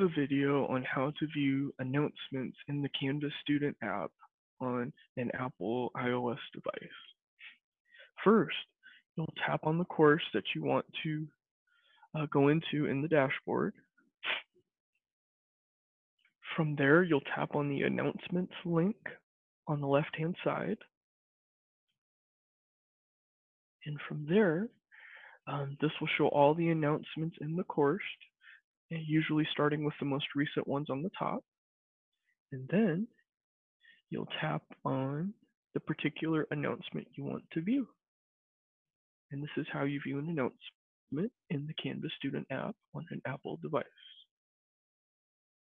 a video on how to view announcements in the Canvas Student app on an Apple iOS device. First, you'll tap on the course that you want to uh, go into in the dashboard. From there, you'll tap on the announcements link on the left-hand side. And from there, um, this will show all the announcements in the course usually starting with the most recent ones on the top. And then you'll tap on the particular announcement you want to view. And this is how you view an announcement in the Canvas Student app on an Apple device.